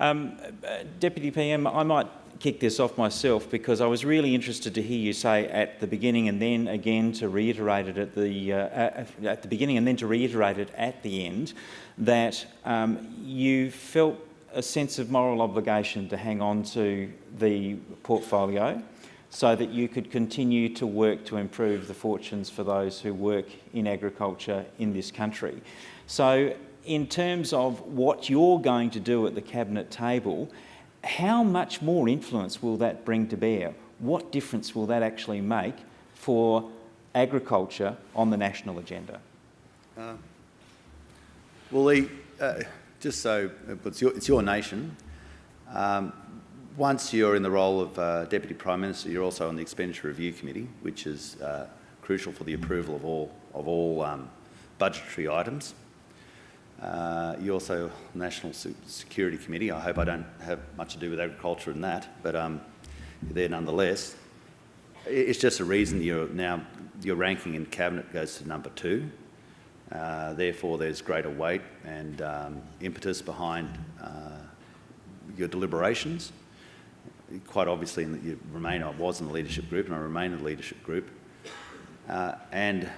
Um, Deputy PM, I might kick this off myself because I was really interested to hear you say at the beginning and then again to reiterate it at the, uh, at the beginning and then to reiterate it at the end that um, you felt a sense of moral obligation to hang on to the portfolio so that you could continue to work to improve the fortunes for those who work in agriculture in this country. So in terms of what you're going to do at the Cabinet table, how much more influence will that bring to bear? What difference will that actually make for agriculture on the national agenda? Uh, well, Lee, uh, just so it's your, it's your nation, um, once you're in the role of uh, Deputy Prime Minister, you're also on the Expenditure Review Committee, which is uh, crucial for the approval of all, of all um, budgetary items. Uh, you're also National Security Committee. I hope I don't have much to do with agriculture in that, but um, there nonetheless. It's just a reason you're now your ranking in cabinet goes to number two. Uh, therefore, there's greater weight and um, impetus behind uh, your deliberations quite obviously in the, you remain, I was in the leadership group and I remain in the leadership group. Uh, and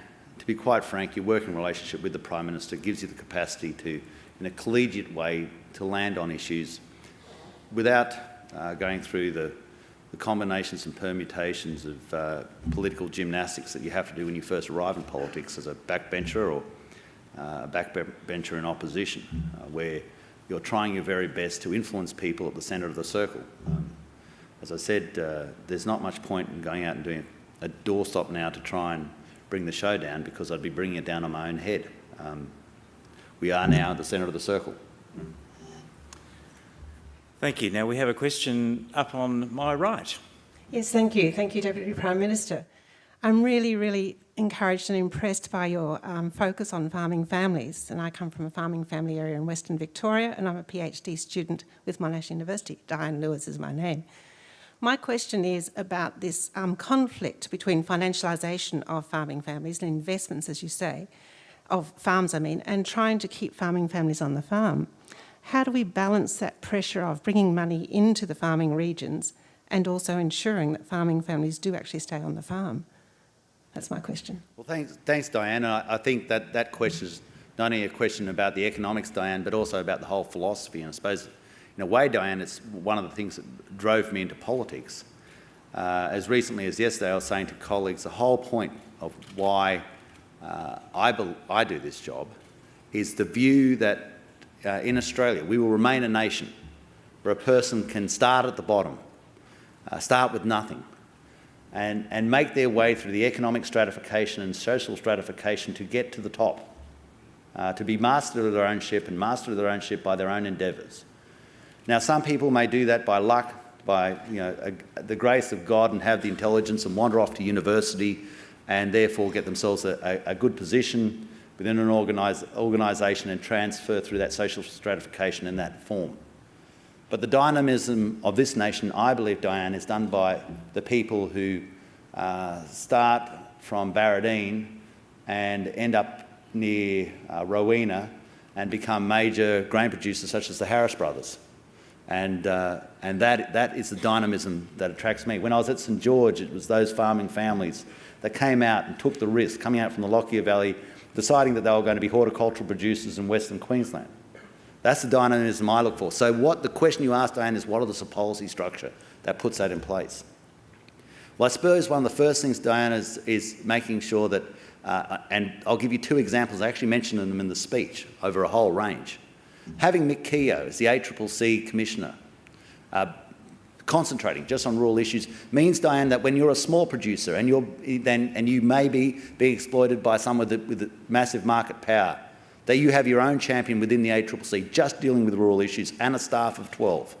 to be quite frank, your working relationship with the Prime Minister gives you the capacity to, in a collegiate way, to land on issues without uh, going through the, the, combinations and permutations of uh, political gymnastics that you have to do when you first arrive in politics as a backbencher or uh, a backbencher in opposition, uh, where you're trying your very best to influence people at the centre of the circle. Um, as I said, uh, there's not much point in going out and doing a doorstop now to try and bring the show down because I'd be bringing it down on my own head. Um, we are now at the centre of the circle. Thank you. Now we have a question up on my right. Yes, thank you. Thank you, Deputy Prime Minister. I'm really, really encouraged and impressed by your um, focus on farming families. And I come from a farming family area in Western Victoria, and I'm a PhD student with Monash University. Diane Lewis is my name. My question is about this um, conflict between financialisation of farming families and investments, as you say, of farms, I mean, and trying to keep farming families on the farm. How do we balance that pressure of bringing money into the farming regions and also ensuring that farming families do actually stay on the farm? That's my question. Well, thanks, thanks Diane. I, I think that that question is not only a question about the economics, Diane, but also about the whole philosophy. And I suppose in a way, Diane, it's one of the things that drove me into politics. Uh, as recently as yesterday, I was saying to colleagues, the whole point of why uh, I, I, do this job is the view that uh, in Australia we will remain a nation where a person can start at the bottom, uh, start with nothing, and, and make their way through the economic stratification and social stratification to get to the top, uh, to be master of their own ship and master of their own ship by their own endeavours. Now, some people may do that by luck, by you know, a, the grace of God and have the intelligence and wander off to university and therefore get themselves a, a, a good position within an organisation and transfer through that social stratification in that form. But the dynamism of this nation, I believe, Diane, is done by the people who uh, start from Barradine and end up near uh, Rowena and become major grain producers such as the Harris brothers. And, uh, and that, that is the dynamism that attracts me. When I was at St George, it was those farming families that came out and took the risk, coming out from the Lockyer Valley, deciding that they were going to be horticultural producers in Western Queensland. That's the dynamism I look for. So what the question you asked, Diane, is what is the policy structure that puts that in place? Well, I suppose one of the first things, Diane, is, is making sure that, uh, and I'll give you two examples, I actually mentioned them in the speech, over a whole range. Having Mick Keogh as the ACCC Commissioner, uh, concentrating just on rural issues, means, Diane, that when you're a small producer and, you're, then, and you may be being exploited by someone with, with massive market power, that you have your own champion within the ACCC just dealing with rural issues and a staff of 12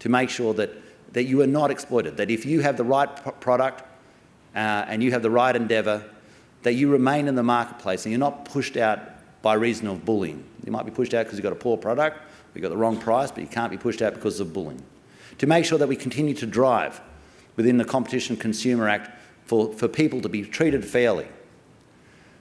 to make sure that, that you are not exploited, that if you have the right product uh, and you have the right endeavour, that you remain in the marketplace and you're not pushed out by reason of bullying. You might be pushed out because you've got a poor product, you've got the wrong price, but you can't be pushed out because of bullying. To make sure that we continue to drive within the Competition Consumer Act for, for people to be treated fairly.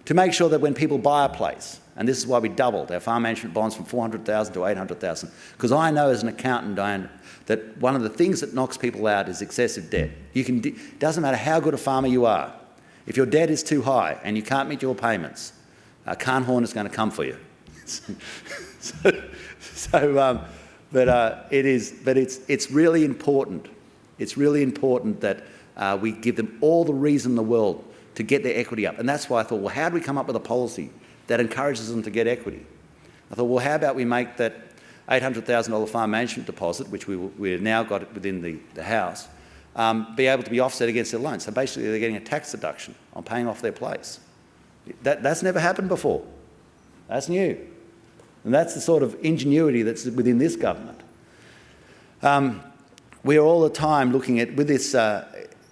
to make sure that when people buy a place, and this is why we doubled our farm management bonds from 400,000 to 800,000, because I know as an accountant, Diane, that one of the things that knocks people out is excessive debt. You can, it doesn't matter how good a farmer you are, if your debt is too high and you can't meet your payments, uh, Carnhorn is going to come for you. so, so um, but uh, it is, but it's it's really important. It's really important that uh, we give them all the reason in the world to get their equity up, and that's why I thought, well, how do we come up with a policy that encourages them to get equity? I thought, well, how about we make that $800,000 farm management deposit, which we we've now got within the, the house, um, be able to be offset against their loan. So basically, they're getting a tax deduction on paying off their place. That, that's never happened before. That's new. And that's the sort of ingenuity that's within this government. Um, we are all the time looking at, with this, uh,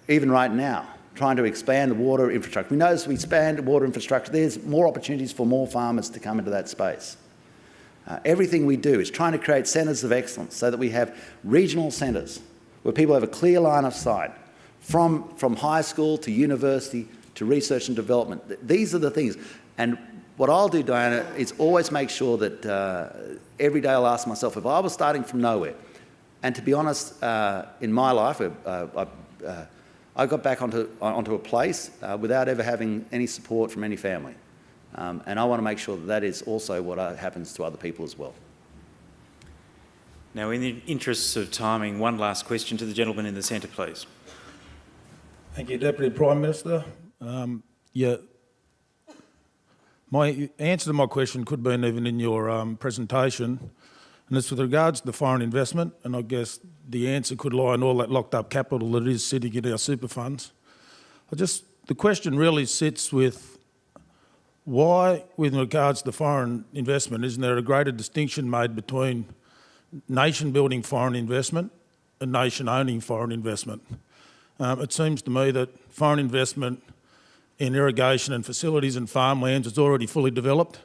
even right now, trying to expand the water infrastructure. We know as we expand water infrastructure, there's more opportunities for more farmers to come into that space. Uh, everything we do is trying to create centres of excellence so that we have regional centres where people have a clear line of sight from, from high school to university to research and development. These are the things. And what I'll do, Diana, is always make sure that uh, every day I'll ask myself, if I was starting from nowhere, and to be honest, uh, in my life, uh, I, uh, I, got back onto, onto a place uh, without ever having any support from any family. Um, and I want to make sure that that is also what uh, happens to other people as well. Now, in the interests of timing, one last question to the gentleman in the centre, please. Thank you, Deputy Prime Minister. Um, yeah, my answer to my question could have been even in your um, presentation, and it's with regards to the foreign investment, and I guess the answer could lie in all that locked up capital that is sitting in our super funds. I just, the question really sits with why, with regards to the foreign investment, isn't there a greater distinction made between nation-building foreign investment and nation-owning foreign investment? Um, it seems to me that foreign investment in irrigation and facilities and farmlands is already fully developed,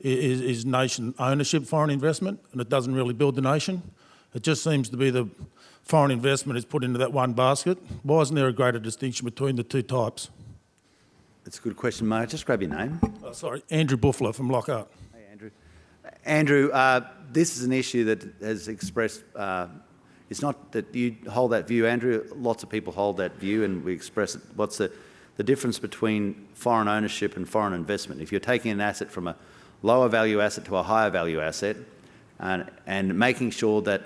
is, is nation ownership foreign investment, and it doesn't really build the nation. It just seems to be the foreign investment is put into that one basket. Why isn't there a greater distinction between the two types? That's a good question, May just grab your name? Oh, sorry, Andrew Buffler from Lockhart. Hey, Andrew. Andrew, uh, this is an issue that has expressed, uh, it's not that you hold that view, Andrew, lots of people hold that view and we express it. What's the, the difference between foreign ownership and foreign investment. If you're taking an asset from a lower value asset to a higher value asset and, and making sure that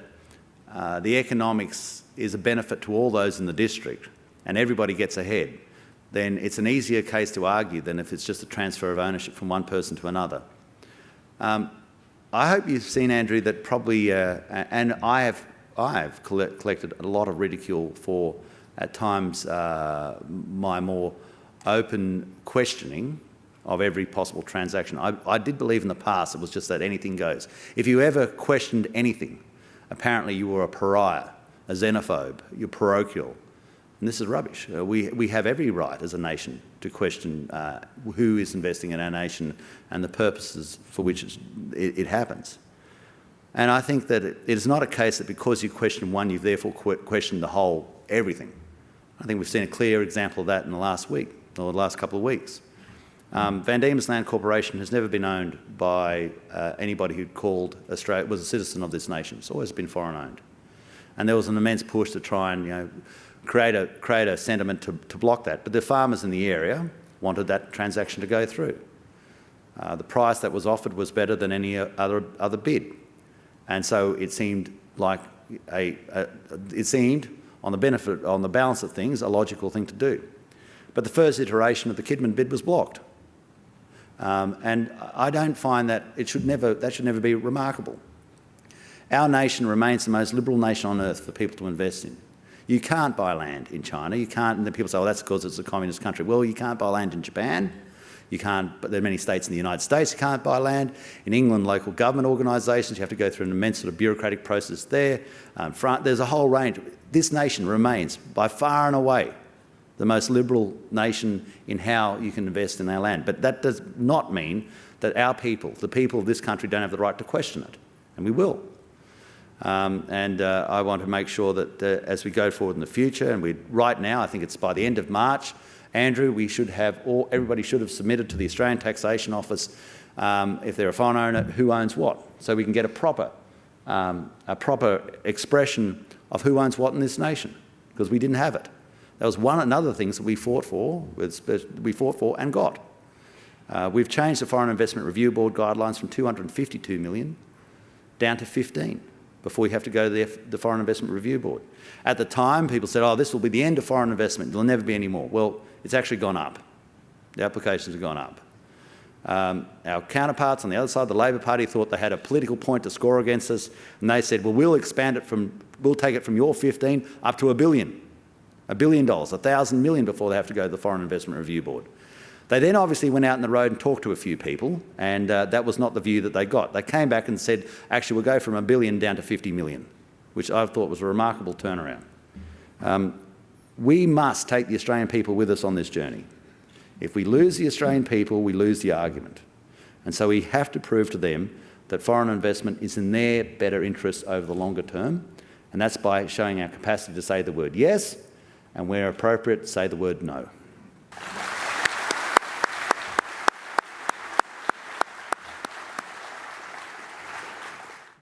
uh, the economics is a benefit to all those in the district and everybody gets ahead, then it's an easier case to argue than if it's just a transfer of ownership from one person to another. Um, I hope you've seen, Andrew, that probably, uh, and I have, I have collected a lot of ridicule for at times uh, my more open questioning of every possible transaction. I, I, did believe in the past it was just that anything goes. If you ever questioned anything, apparently you were a pariah, a xenophobe, you're parochial. And this is rubbish. Uh, we, we have every right as a nation to question uh, who is investing in our nation and the purposes for which it, it, happens. And I think that it, it is not a case that because you question one, you've therefore questioned the whole everything. I think we've seen a clear example of that in the last week, or the last couple of weeks. Um, Van Diemen's Land Corporation has never been owned by uh, anybody who called Australia, was a citizen of this nation. It's always been foreign owned. And there was an immense push to try and you know, create, a, create a sentiment to, to block that. But the farmers in the area wanted that transaction to go through. Uh, the price that was offered was better than any other, other bid. And so it seemed like a, a it seemed on the benefit, on the balance of things, a logical thing to do. But the first iteration of the Kidman bid was blocked. Um, and I don't find that it should never, that should never be remarkable. Our nation remains the most liberal nation on earth for people to invest in. You can't buy land in China. You can't, and people say, well, that's because it's a communist country. Well, you can't buy land in Japan. You can't, but there are many states in the United States you can't buy land. In England, local government organisations, you have to go through an immense sort of bureaucratic process there. Um, there's a whole range. This nation remains by far and away the most liberal nation in how you can invest in our land. But that does not mean that our people, the people of this country, don't have the right to question it, and we will. Um, and uh, I want to make sure that uh, as we go forward in the future, and we right now, I think it's by the end of March, Andrew, we should have all, everybody should have submitted to the Australian Taxation Office um, if they're a foreign owner, who owns what, so we can get a proper, um, a proper expression of who owns what in this nation, because we didn't have it. That was one another things that we fought for, we fought for and got. Uh, we've changed the Foreign Investment Review Board guidelines from 252 million down to 15 before you have to go to the, F the Foreign Investment Review Board. At the time, people said, oh, this will be the end of foreign investment. There'll never be any more. Well, it's actually gone up. The applications have gone up. Um, our counterparts on the other side, the Labor Party, thought they had a political point to score against us, and they said, well, we'll expand it from, we'll take it from your 15 up to a billion, a billion dollars, a thousand million before they have to go to the Foreign Investment Review Board. They then obviously went out in the road and talked to a few people, and uh, that was not the view that they got. They came back and said, actually, we'll go from a billion down to 50 million, which I thought was a remarkable turnaround. Um, we must take the Australian people with us on this journey. If we lose the Australian people, we lose the argument. And so we have to prove to them that foreign investment is in their better interests over the longer term, and that's by showing our capacity to say the word yes, and where appropriate, say the word no.